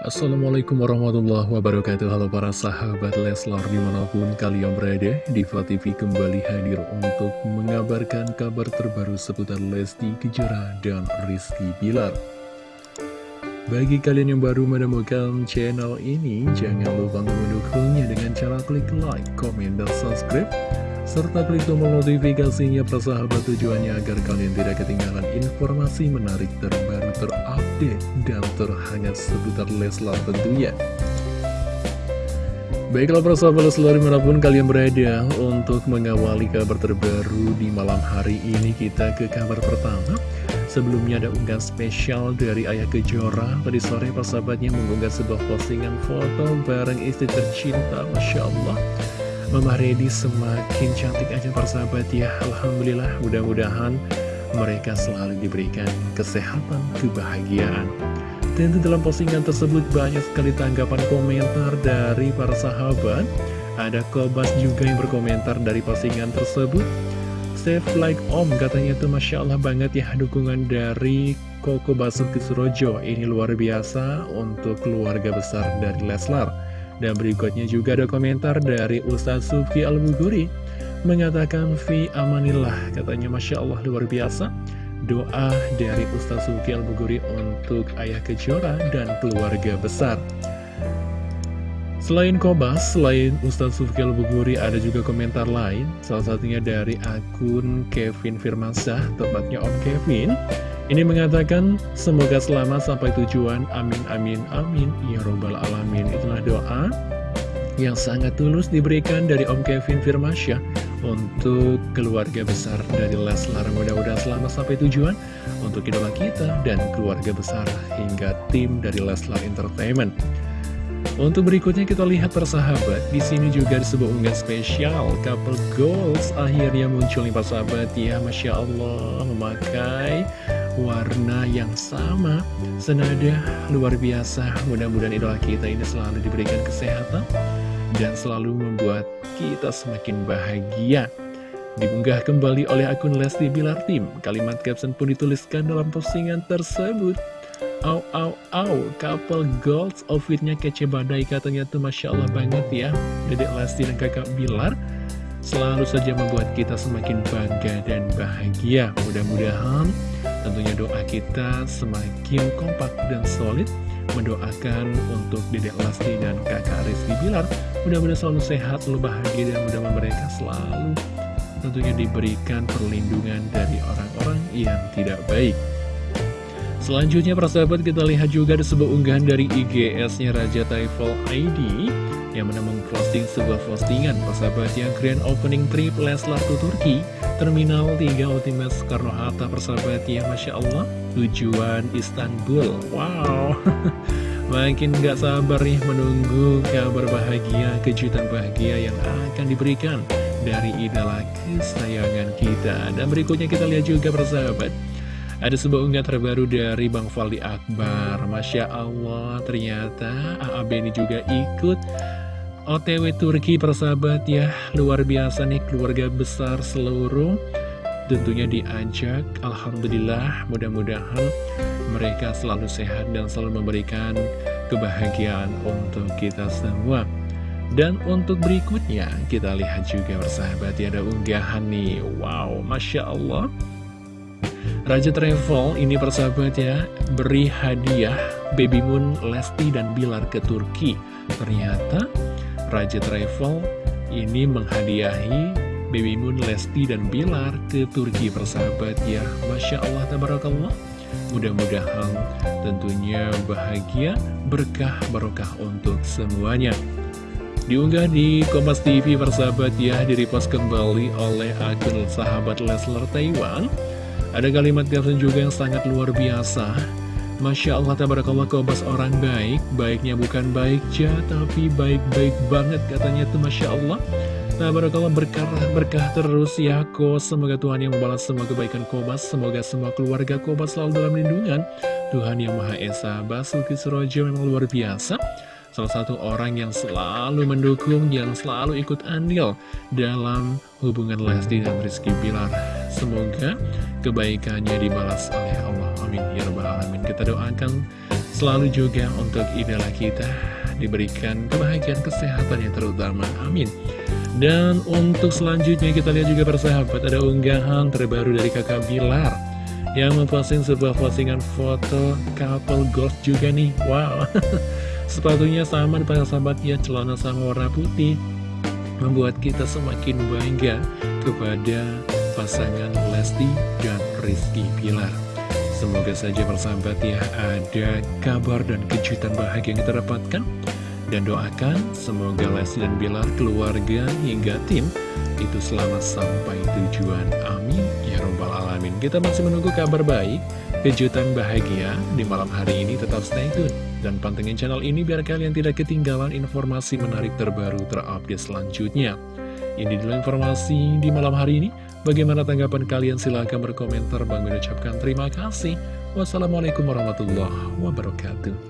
Assalamualaikum warahmatullahi wabarakatuh. Halo para sahabat Leslar di mana pun kalian berada Diva TV kembali hadir untuk mengabarkan kabar terbaru seputar Lesti Kejora dan Rizky Bilar. Bagi kalian yang baru menemukan channel ini Jangan lupa mendukungnya dengan cara klik like, komen, dan subscribe serta klik tombol notifikasinya persahabat tujuannya agar kalian tidak ketinggalan informasi menarik terbaru terupdate dan terhangat seputar Leslar tentunya. Baiklah persahabat Leslar di mana pun kalian berada untuk mengawali kabar terbaru di malam hari ini kita ke kabar pertama. Sebelumnya ada unggahan spesial dari Ayah Kejora Tadi sore persahabatnya mengunggah sebuah postingan foto bareng istri tercinta Masya Allah Mama Redi semakin cantik aja persahabat ya Alhamdulillah mudah-mudahan mereka selalu diberikan kesehatan, kebahagiaan. Tentu dalam postingan tersebut banyak sekali tanggapan komentar dari para sahabat. Ada Kobas juga yang berkomentar dari postingan tersebut. Save like om katanya tuh Masya Allah banget ya dukungan dari Koko Basuki Surojo. Ini luar biasa untuk keluarga besar dari Leslar. Dan berikutnya juga ada komentar dari Ustaz Sufi Al-Buguri Mengatakan Fi amanillah Katanya. Masya Allah luar biasa. Doa dari Ustaz Sufi Al-Buguri untuk Ayah Kejora dan keluarga besar. Selain Kobas, selain Ustaz Sufi Al-Buguri ada juga komentar lain. Salah satunya dari akun Kevin Firmansyah, tepatnya Om Kevin. Ini mengatakan, semoga selamat sampai tujuan, amin amin amin, ya robbal alamin. Itulah doa yang sangat tulus diberikan dari Om Kevin Firmasya untuk keluarga besar dari Leslar. Mudah-mudahan selamat sampai tujuan. Untuk idola kita dan keluarga besar hingga tim dari Leslar Entertainment. Untuk berikutnya kita lihat persahabat, di sini juga ada sebuah unggahan spesial. Couple goals akhirnya muncul nih persahabat. Ya, masya Allah memakai warna yang sama. Senada luar biasa. Mudah-mudahan idola kita ini selalu diberikan kesehatan dan selalu membuat kita semakin bahagia. Diunggah kembali oleh akun Lesti Bilar Tim kalimat caption pun dituliskan dalam postingan tersebut. Au au au, couple goals outfitnya kece badai katanya tuh Masya Allah banget ya. Dedek Lesti dan kakak Bilar Selalu saja membuat kita semakin bangga dan bahagia. Mudah-mudahan Tentunya doa kita semakin kompak dan solid. Mendoakan untuk Dedek Lesti dan kakak Rizky Bilar. Mudah-mudahan selalu sehat, selalu bahagia dan mudah-mudahan mereka selalu tentunya diberikan perlindungan dari orang-orang yang tidak baik. Selanjutnya persahabat kita lihat juga ada sebuah unggahan dari IGS-nya Raja Taiful ID yang mana memposting sebuah postingan. Persahabat yang grand opening trip Leslar to Turki Terminal 3 Ultimate Soekarno-Hatta persahabat ya Masya Allah. Tujuan Istanbul. Wow. Makin gak sabar nih menunggu kabar bahagia Kejutan bahagia yang akan diberikan Dari idola kesayangan kita. Dan berikutnya kita lihat juga persahabat. Ada sebuah unggahan terbaru dari Bang Faldi Akbar. Masya Allah ternyata AAB ini juga ikut OTW Turki persahabat ya. Luar biasa nih keluarga besar seluruh. Tentunya diajak Alhamdulillah mudah-mudahan mereka selalu sehat dan selalu memberikan kebahagiaan untuk kita semua. Dan untuk berikutnya kita lihat juga persahabat ya ada unggahan nih. Wow Masya Allah. Raja Travel ini persahabat ya beri hadiah Baby Moon, Lesti, dan Bilar ke Turki. Ternyata Raja Travel ini menghadiahi Baby Moon, Lesti, dan Bilar ke Turki persahabat ya. Masya Allah, Tabarakallah. Mudah-mudahan tentunya bahagia, berkah, barokah untuk semuanya. Diunggah di Kompas TV persahabat ya, direpost kembali oleh akun sahabat Leslar Taiwan. Ada kalimat caption juga yang sangat luar biasa Masya Allah, tabarakallah kobas orang baik Baiknya bukan baik ja, tapi baik-baik banget katanya tuh Masya Allah Tabarakallah berkah, berkah terus ya ko Semoga Tuhan yang membalas semua kebaikan kobas Semoga semua keluarga kobas selalu dalam lindungan Tuhan yang Maha Esa Basuki Surojo memang luar biasa Salah satu orang yang selalu mendukung, yang selalu ikut andil dalam hubungan Lesti dan Rizky Bilar. Semoga kebaikannya dibalas oleh Allah. Amin. Ya. Kita doakan Selalu juga untuk idola kita diberikan kebahagiaan kesehatan yang terutama. Amin. Dan untuk selanjutnya kita lihat juga persahabat ada unggahan terbaru dari kakak Bilar yang memposting sebuah postingan foto couple golf juga nih. Wow, sepatunya sama di sahabat ya, celana sama warna putih. Membuat kita semakin bangga kepada pasangan Lesti dan Rizky Bilar. Semoga saja persahabat ya ada kabar dan kejutan bahagia yang kita dapatkan dan doakan semoga Lesti dan Bilar keluarga hingga tim itu selamat sampai tujuan. Amin. Ya Rabbal Alamin. Kita masih menunggu kabar baik, kejutan bahagia di malam hari ini. Tetap stay tune. Dan pantengin channel ini biar kalian tidak ketinggalan informasi menarik terbaru terupdate selanjutnya. Ini dulu informasi di malam hari ini. Bagaimana tanggapan kalian? Silahkan berkomentar. Bang mengucapkan terima kasih. Wassalamualaikum warahmatullahi wabarakatuh.